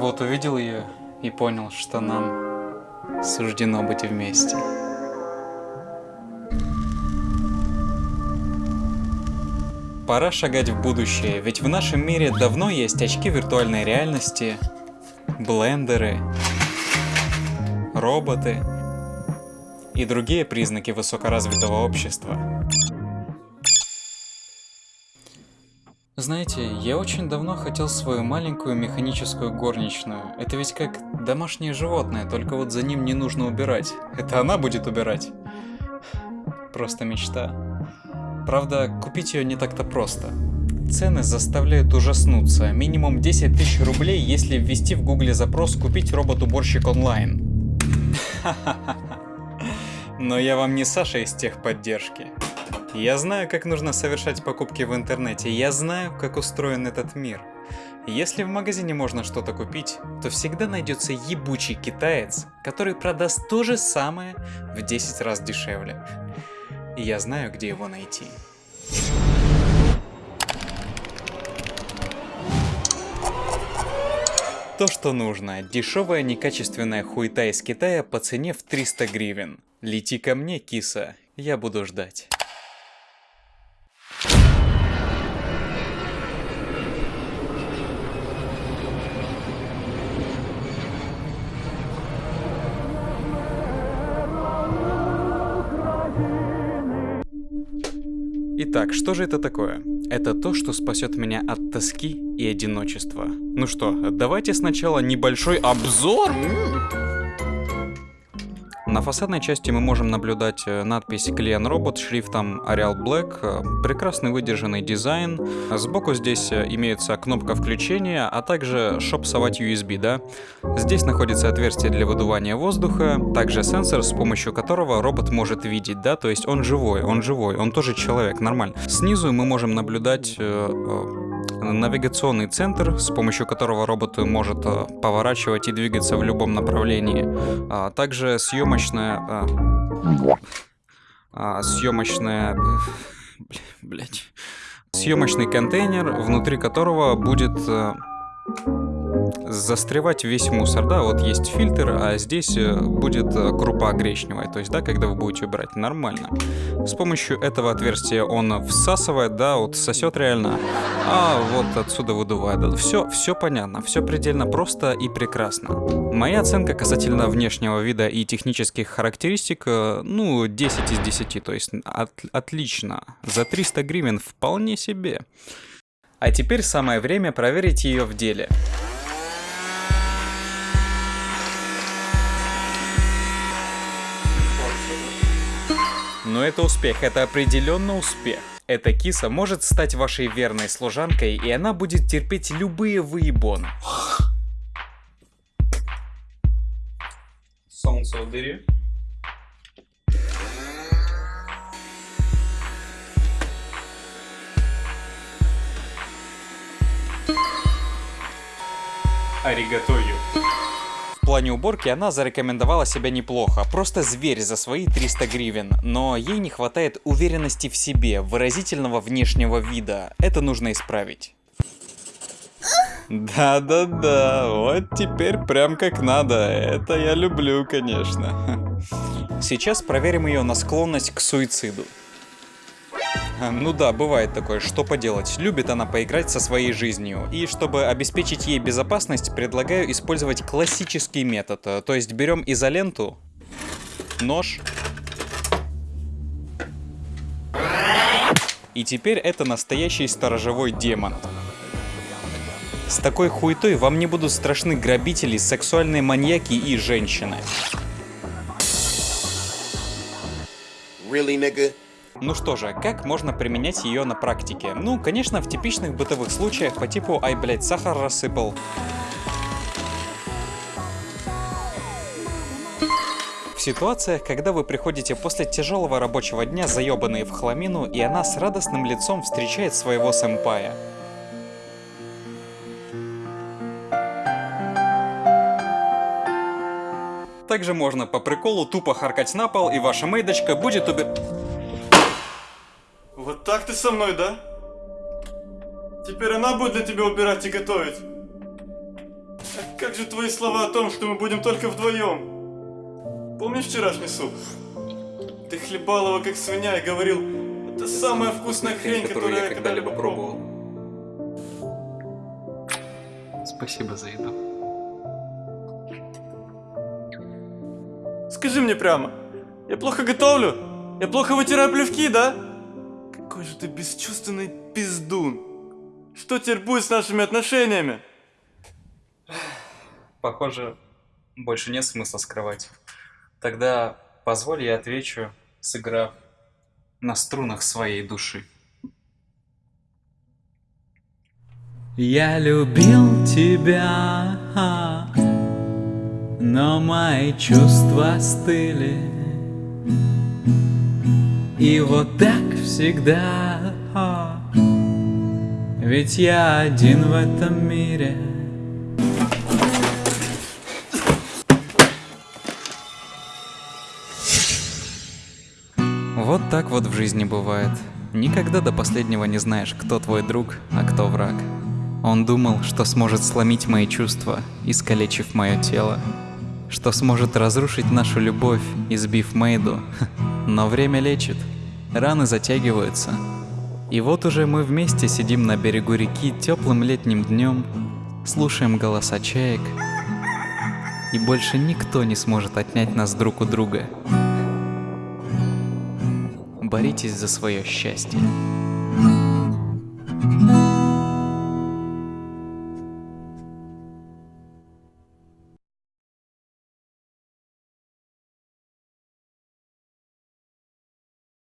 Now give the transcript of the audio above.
Вот увидел ее и понял, что нам суждено быть вместе. Пора шагать в будущее, ведь в нашем мире давно есть очки виртуальной реальности, блендеры, роботы и другие признаки высокоразвитого общества. Знаете, я очень давно хотел свою маленькую механическую горничную. Это ведь как домашнее животное, только вот за ним не нужно убирать. Это она будет убирать. Просто мечта. Правда, купить ее не так-то просто. Цены заставляют ужаснуться. Минимум 10 тысяч рублей, если ввести в гугле запрос «Купить робот-уборщик онлайн». Но я вам не Саша из техподдержки. Я знаю, как нужно совершать покупки в интернете, я знаю, как устроен этот мир. Если в магазине можно что-то купить, то всегда найдется ебучий китаец, который продаст то же самое в 10 раз дешевле и я знаю, где его найти. То, что нужно. Дешевая некачественная хуета из Китая по цене в 300 гривен. Лети ко мне, киса, я буду ждать. Итак, что же это такое? Это то, что спасет меня от тоски и одиночества. Ну что, давайте сначала небольшой обзор. На фасадной части мы можем наблюдать э, надпись Клиен Робот шрифтом Arial Black, э, прекрасный выдержанный дизайн. Сбоку здесь э, имеется кнопка включения, а также шопсовать USB, да. Здесь находится отверстие для выдувания воздуха, также сенсор, с помощью которого робот может видеть, да, то есть он живой, он живой, он тоже человек, нормально. Снизу мы можем наблюдать навигационный центр, с помощью которого робот может э, поворачивать и двигаться в любом направлении. А также съемочная... А, а, съемочная... Блять. Съемочный контейнер, внутри которого будет э, застревать весь мусор, да, вот есть фильтр, а здесь э, будет э, крупа гречневая, то есть, да, когда вы будете убирать, нормально. С помощью этого отверстия он всасывает, да, вот сосет реально, а вот отсюда выдувает. Все, все понятно, все предельно просто и прекрасно. Моя оценка касательно внешнего вида и технических характеристик, э, ну, 10 из 10, то есть от, отлично. За 300 гривен вполне себе. А теперь самое время проверить ее в деле. Но это успех, это определенно успех. Эта киса может стать вашей верной служанкой, и она будет терпеть любые выебоны. Солнце убери. Аригатою плане уборки она зарекомендовала себя неплохо, просто зверь за свои 300 гривен, но ей не хватает уверенности в себе, выразительного внешнего вида, это нужно исправить. Да-да-да, вот теперь прям как надо, это я люблю, конечно. Сейчас проверим ее на склонность к суициду. Ну да, бывает такое, что поделать. Любит она поиграть со своей жизнью. И чтобы обеспечить ей безопасность, предлагаю использовать классический метод. То есть берем изоленту, нож. И теперь это настоящий сторожевой демон. С такой хуетой вам не будут страшны грабители, сексуальные маньяки и женщины. Really, nigga? Ну что же, как можно применять ее на практике? Ну, конечно, в типичных бытовых случаях по типу «Ай, блядь, сахар рассыпал». В ситуациях, когда вы приходите после тяжелого рабочего дня заебанные в хламину, и она с радостным лицом встречает своего сэмпая. Также можно по приколу тупо харкать на пол, и ваша мейдочка будет убер... Так ты со мной, да? Теперь она будет для тебя убирать и готовить. как же твои слова о том, что мы будем только вдвоем? Помнишь вчерашний суп? Ты хлебал его как свинья и говорил, это самая вкусная хрень, которую я когда-либо пробовал. Спасибо за еду. Скажи мне прямо, я плохо готовлю? Я плохо вытираю плевки, да? Какой же ты бесчувственный пиздун. Что теперь будет с нашими отношениями? Похоже, больше нет смысла скрывать. Тогда позволь я отвечу, сыграв на струнах своей души. Я любил тебя, но мои чувства стыли. И вот так всегда, ведь я один в этом мире. Вот так вот в жизни бывает. Никогда до последнего не знаешь, кто твой друг, а кто враг. Он думал, что сможет сломить мои чувства, искалечив мое тело. Что сможет разрушить нашу любовь, избив Мейду. Но время лечит. Раны затягиваются. И вот уже мы вместе сидим на берегу реки теплым летним днем, слушаем голоса чаек, и больше никто не сможет отнять нас друг у друга боритесь за свое счастье.